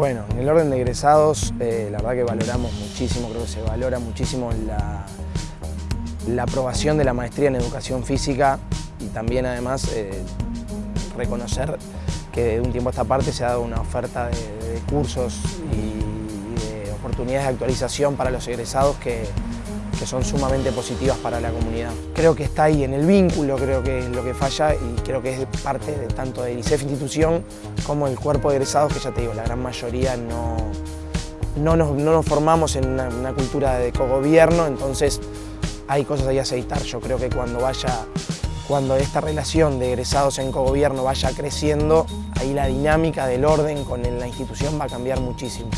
Bueno, en el orden de egresados, eh, la verdad que valoramos muchísimo, creo que se valora muchísimo la, la aprobación de la maestría en educación física y también además eh, reconocer que de un tiempo a esta parte se ha dado una oferta de, de cursos y de oportunidades de actualización para los egresados que, que son sumamente positivas para la comunidad. Creo que está ahí en el vínculo, creo que es lo que falla y creo que es parte de, tanto de ICEF institución como el cuerpo de egresados, que ya te digo, la gran mayoría no, no, nos, no nos formamos en una, una cultura de cogobierno, entonces hay cosas ahí a aceitar. Yo creo que cuando vaya cuando esta relación de egresados en cogobierno vaya creciendo, ahí la dinámica del orden con la institución va a cambiar muchísimo.